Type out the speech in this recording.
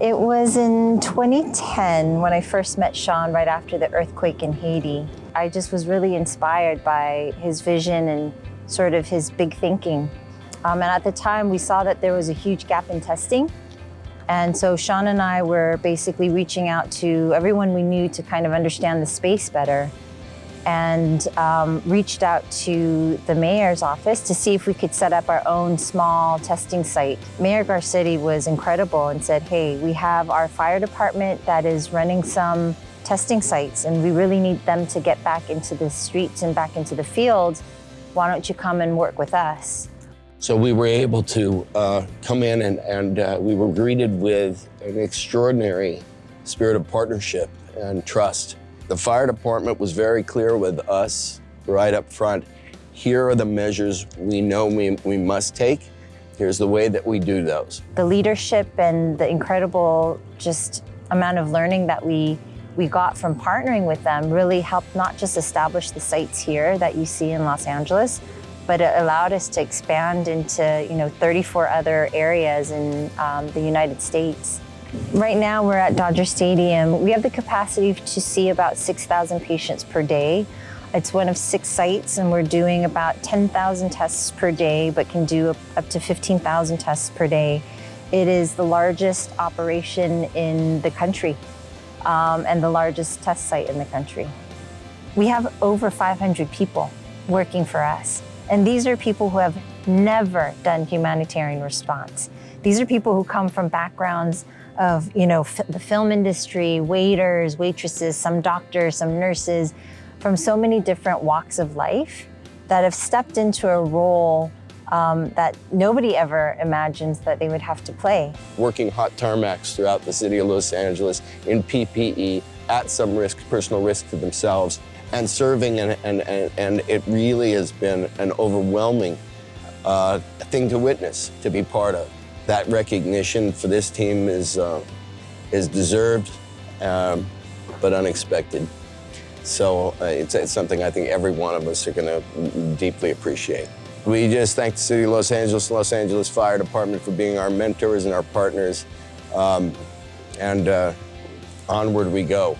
It was in 2010 when I first met Sean right after the earthquake in Haiti. I just was really inspired by his vision and sort of his big thinking. Um, and at the time, we saw that there was a huge gap in testing. And so Sean and I were basically reaching out to everyone we knew to kind of understand the space better and um, reached out to the mayor's office to see if we could set up our own small testing site. Mayor Garcetti was incredible and said, hey, we have our fire department that is running some testing sites and we really need them to get back into the streets and back into the field. Why don't you come and work with us? So we were able to uh, come in and, and uh, we were greeted with an extraordinary spirit of partnership and trust. The fire department was very clear with us right up front. Here are the measures we know we, we must take. Here's the way that we do those. The leadership and the incredible just amount of learning that we we got from partnering with them really helped not just establish the sites here that you see in Los Angeles, but it allowed us to expand into you know 34 other areas in um, the United States. Right now we're at Dodger Stadium. We have the capacity to see about 6,000 patients per day. It's one of six sites and we're doing about 10,000 tests per day, but can do up to 15,000 tests per day. It is the largest operation in the country um, and the largest test site in the country. We have over 500 people working for us. And these are people who have never done humanitarian response. These are people who come from backgrounds of you know, the film industry, waiters, waitresses, some doctors, some nurses, from so many different walks of life that have stepped into a role um, that nobody ever imagines that they would have to play. Working hot tarmacs throughout the city of Los Angeles in PPE at some risk, personal risk to themselves, and serving, and, and, and, and it really has been an overwhelming uh, thing to witness, to be part of that recognition for this team is, uh, is deserved, um, but unexpected. So uh, it's, it's, something I think every one of us are going to deeply appreciate. We just thank the City of Los Angeles, Los Angeles Fire Department for being our mentors and our partners. Um, and uh, onward we go.